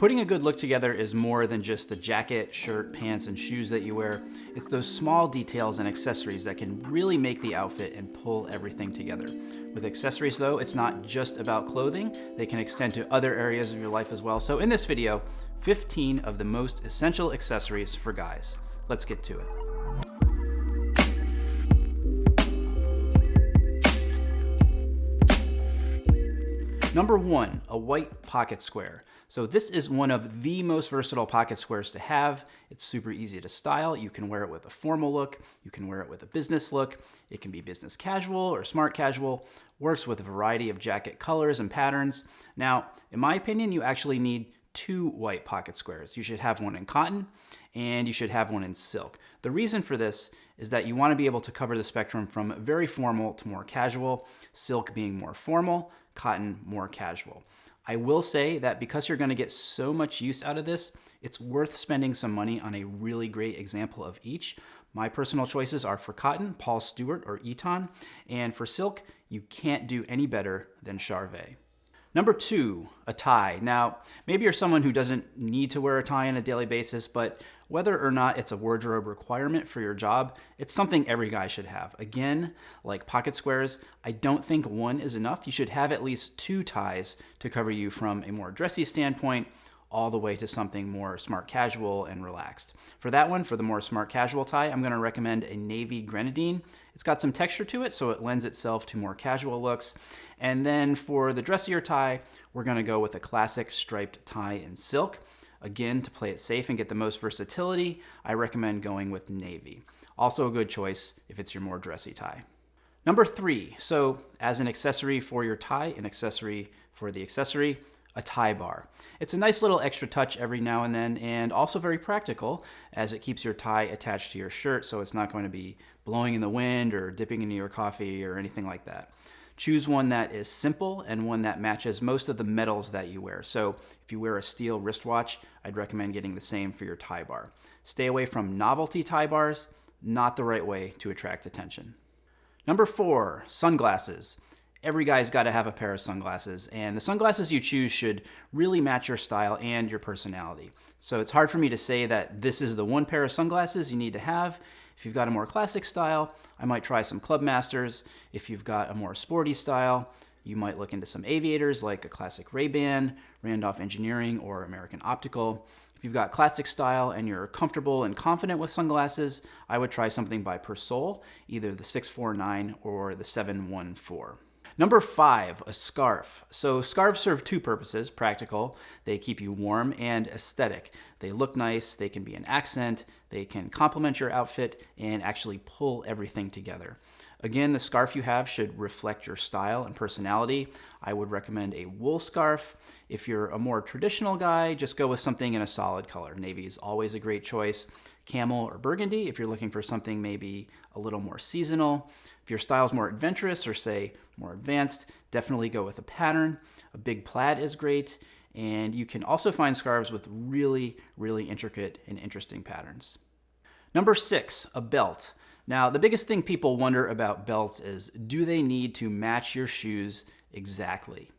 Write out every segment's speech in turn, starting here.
Putting a good look together is more than just the jacket, shirt, pants, and shoes that you wear. It's those small details and accessories that can really make the outfit and pull everything together. With accessories though, it's not just about clothing. They can extend to other areas of your life as well. So in this video, 15 of the most essential accessories for guys. Let's get to it. Number one, a white pocket square. So this is one of the most versatile pocket squares to have. It's super easy to style. You can wear it with a formal look. You can wear it with a business look. It can be business casual or smart casual. Works with a variety of jacket colors and patterns. Now, in my opinion, you actually need two white pocket squares. You should have one in cotton and you should have one in silk. The reason for this is that you want to be able to cover the spectrum from very formal to more casual, silk being more formal, cotton more casual. I will say that because you're gonna get so much use out of this, it's worth spending some money on a really great example of each. My personal choices are for cotton, Paul Stuart or Eton, and for silk, you can't do any better than Charvet. Number two, a tie. Now, maybe you're someone who doesn't need to wear a tie on a daily basis, but whether or not it's a wardrobe requirement for your job, it's something every guy should have. Again, like pocket squares, I don't think one is enough. You should have at least two ties to cover you from a more dressy standpoint all the way to something more smart casual and relaxed. For that one, for the more smart casual tie, I'm gonna recommend a navy grenadine. It's got some texture to it, so it lends itself to more casual looks. And then for the dressier tie, we're gonna go with a classic striped tie in silk. Again, to play it safe and get the most versatility, I recommend going with navy. Also a good choice if it's your more dressy tie. Number three, so as an accessory for your tie, an accessory for the accessory, a tie bar. It's a nice little extra touch every now and then and also very practical as it keeps your tie attached to your shirt so it's not going to be blowing in the wind or dipping into your coffee or anything like that. Choose one that is simple and one that matches most of the metals that you wear. So if you wear a steel wristwatch, I'd recommend getting the same for your tie bar. Stay away from novelty tie bars, not the right way to attract attention. Number four, sunglasses every guy's got to have a pair of sunglasses, and the sunglasses you choose should really match your style and your personality. So it's hard for me to say that this is the one pair of sunglasses you need to have. If you've got a more classic style, I might try some Clubmasters. If you've got a more sporty style, you might look into some aviators like a classic Ray-Ban, Randolph Engineering, or American Optical. If you've got classic style and you're comfortable and confident with sunglasses, I would try something by Persol, either the 649 or the 714. Number five, a scarf. So scarves serve two purposes, practical, they keep you warm, and aesthetic. They look nice, they can be an accent, they can complement your outfit, and actually pull everything together. Again, the scarf you have should reflect your style and personality. I would recommend a wool scarf. If you're a more traditional guy, just go with something in a solid color. Navy is always a great choice. Camel or burgundy if you're looking for something maybe a little more seasonal. If your style's more adventurous or say more advanced, definitely go with a pattern. A big plaid is great. And you can also find scarves with really, really intricate and interesting patterns. Number six, a belt. Now, the biggest thing people wonder about belts is, do they need to match your shoes exactly?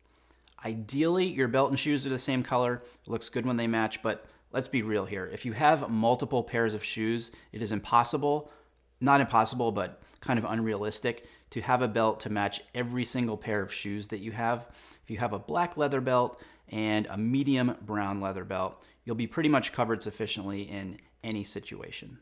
Ideally, your belt and shoes are the same color. It looks good when they match, but let's be real here. If you have multiple pairs of shoes, it is impossible, not impossible, but kind of unrealistic to have a belt to match every single pair of shoes that you have. If you have a black leather belt and a medium brown leather belt, you'll be pretty much covered sufficiently in any situation.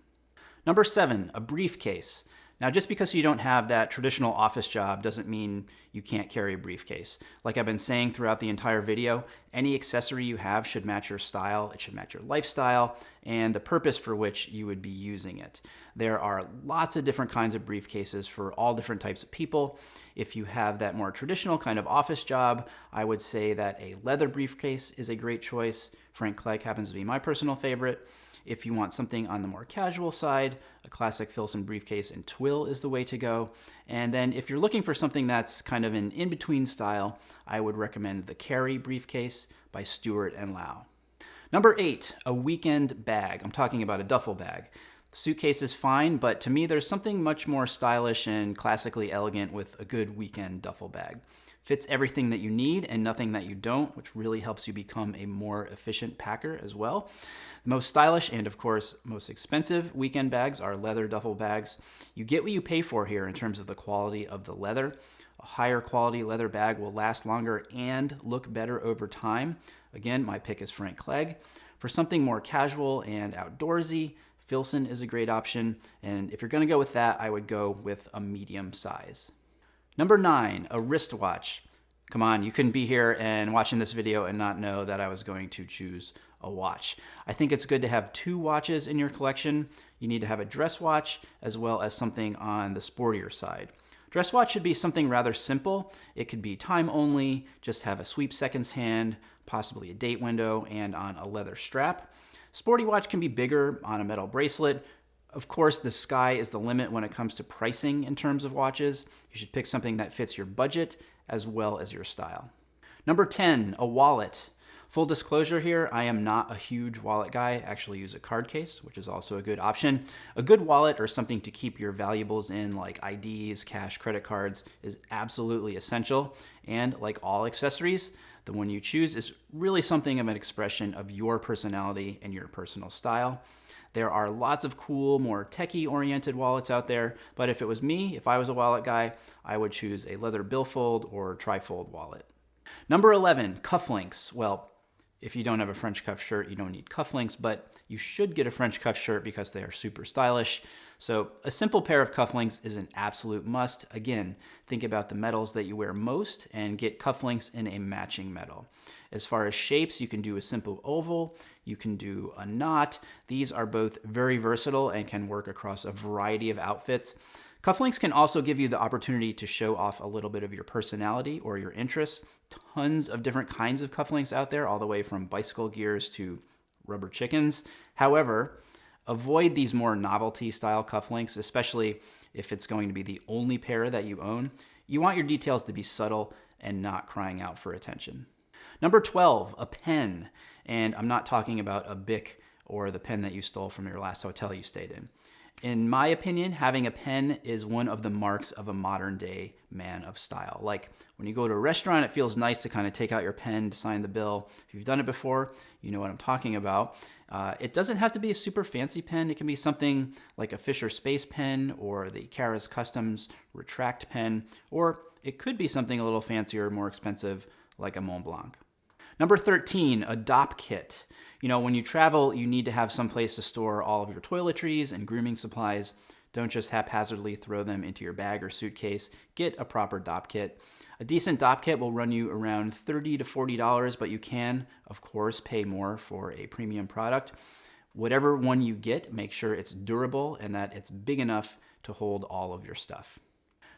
Number seven, a briefcase. Now, just because you don't have that traditional office job doesn't mean you can't carry a briefcase. Like I've been saying throughout the entire video, any accessory you have should match your style, it should match your lifestyle, and the purpose for which you would be using it. There are lots of different kinds of briefcases for all different types of people. If you have that more traditional kind of office job, I would say that a leather briefcase is a great choice. Frank Clegg happens to be my personal favorite. If you want something on the more casual side, a classic Filson briefcase and twill is the way to go. And then if you're looking for something that's kind of an in-between style, I would recommend the Carry briefcase by Stuart and Lau. Number eight, a weekend bag. I'm talking about a duffel bag. Suitcase is fine, but to me there's something much more stylish and classically elegant with a good weekend duffel bag. Fits everything that you need and nothing that you don't, which really helps you become a more efficient packer as well. The most stylish and, of course, most expensive weekend bags are leather duffel bags. You get what you pay for here in terms of the quality of the leather. A higher quality leather bag will last longer and look better over time. Again, my pick is Frank Clegg. For something more casual and outdoorsy, Filson is a great option. And if you're gonna go with that, I would go with a medium size. Number nine, a wristwatch. Come on, you couldn't be here and watching this video and not know that I was going to choose a watch. I think it's good to have two watches in your collection. You need to have a dress watch as well as something on the sportier side. Dress watch should be something rather simple. It could be time only, just have a sweep seconds hand, possibly a date window, and on a leather strap. Sporty watch can be bigger on a metal bracelet. Of course, the sky is the limit when it comes to pricing in terms of watches. You should pick something that fits your budget as well as your style. Number 10, a wallet. Full disclosure here, I am not a huge wallet guy. I actually use a card case, which is also a good option. A good wallet or something to keep your valuables in like IDs, cash, credit cards is absolutely essential. And like all accessories, the one you choose is really something of an expression of your personality and your personal style. There are lots of cool, more techie oriented wallets out there, but if it was me, if I was a wallet guy, I would choose a leather billfold or trifold wallet. Number 11, cufflinks. Well, if you don't have a French cuff shirt, you don't need cufflinks, but you should get a French cuff shirt because they are super stylish. So a simple pair of cufflinks is an absolute must. Again, think about the metals that you wear most and get cufflinks in a matching metal. As far as shapes, you can do a simple oval, you can do a knot. These are both very versatile and can work across a variety of outfits. Cufflinks can also give you the opportunity to show off a little bit of your personality or your interests. Tons of different kinds of cufflinks out there, all the way from bicycle gears to rubber chickens. However, avoid these more novelty style cufflinks, especially if it's going to be the only pair that you own. You want your details to be subtle and not crying out for attention. Number 12, a pen. And I'm not talking about a Bic or the pen that you stole from your last hotel you stayed in. In my opinion, having a pen is one of the marks of a modern day man of style. Like when you go to a restaurant, it feels nice to kind of take out your pen to sign the bill. If you've done it before, you know what I'm talking about. Uh, it doesn't have to be a super fancy pen. It can be something like a Fisher Space pen or the Karas Kustoms Retract pen, or it could be something a little fancier, more expensive, like a Mont Blanc. Number 13, a Dopp kit. You know, when you travel, you need to have some place to store all of your toiletries and grooming supplies. Don't just haphazardly throw them into your bag or suitcase. Get a proper Dopp kit. A decent Dopp kit will run you around 30 to $40, but you can, of course, pay more for a premium product. Whatever one you get, make sure it's durable and that it's big enough to hold all of your stuff.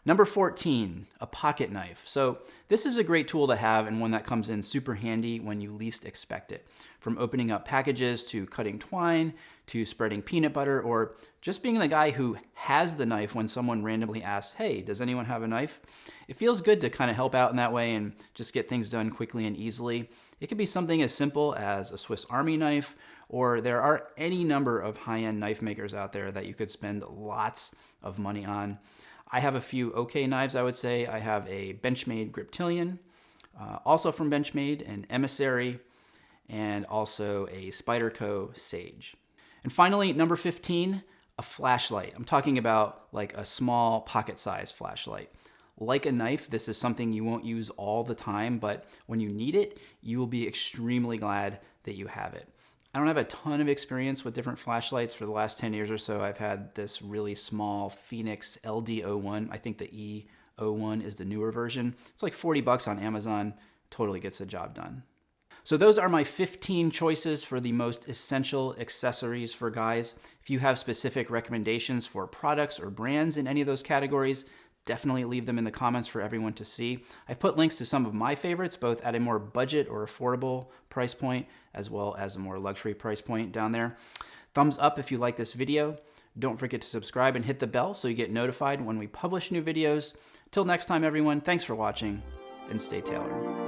Number 14, a pocket knife. So this is a great tool to have and one that comes in super handy when you least expect it. From opening up packages to cutting twine to spreading peanut butter or just being the guy who has the knife when someone randomly asks, hey, does anyone have a knife? It feels good to kind of help out in that way and just get things done quickly and easily. It could be something as simple as a Swiss Army knife or there are any number of high-end knife makers out there that you could spend lots of money on. I have a few okay knives, I would say. I have a Benchmade Griptilian, uh, also from Benchmade, an Emissary, and also a Spyderco Sage. And finally, number 15, a flashlight. I'm talking about like a small pocket-sized flashlight. Like a knife, this is something you won't use all the time, but when you need it, you will be extremely glad that you have it. I don't have a ton of experience with different flashlights for the last 10 years or so. I've had this really small Fenix LD01. I think the E01 is the newer version. It's like 40 bucks on Amazon. Totally gets the job done. So those are my 15 choices for the most essential accessories for guys. If you have specific recommendations for products or brands in any of those categories, definitely leave them in the comments for everyone to see. I've put links to some of my favorites, both at a more budget or affordable price point, as well as a more luxury price point down there. Thumbs up if you like this video. Don't forget to subscribe and hit the bell so you get notified when we publish new videos. Till next time, everyone, thanks for watching and stay tailored.